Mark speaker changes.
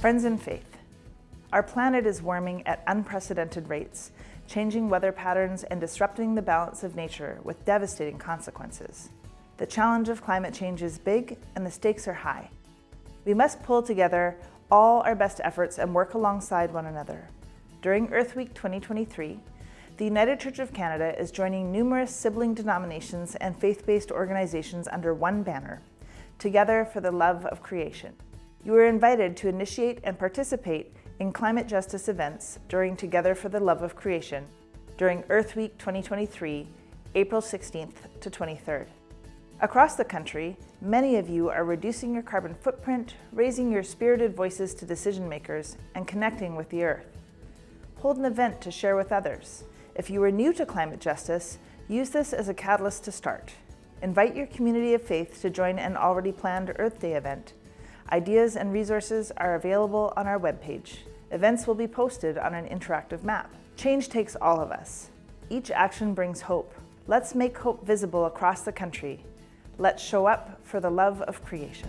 Speaker 1: Friends in faith, our planet is warming at unprecedented rates, changing weather patterns and disrupting the balance of nature with devastating consequences. The challenge of climate change is big and the stakes are high. We must pull together all our best efforts and work alongside one another. During Earth Week 2023, the United Church of Canada is joining numerous sibling denominations and faith-based organizations under one banner, Together for the Love of Creation. You are invited to initiate and participate in climate justice events during Together for the Love of Creation during Earth Week 2023, April 16th to 23rd. Across the country, many of you are reducing your carbon footprint, raising your spirited voices to decision makers, and connecting with the Earth. Hold an event to share with others. If you are new to climate justice, use this as a catalyst to start. Invite your community of faith to join an already planned Earth Day event. Ideas and resources are available on our webpage. Events will be posted on an interactive map. Change takes all of us. Each action brings hope. Let's make hope visible across the country Let's show up for the love of creation.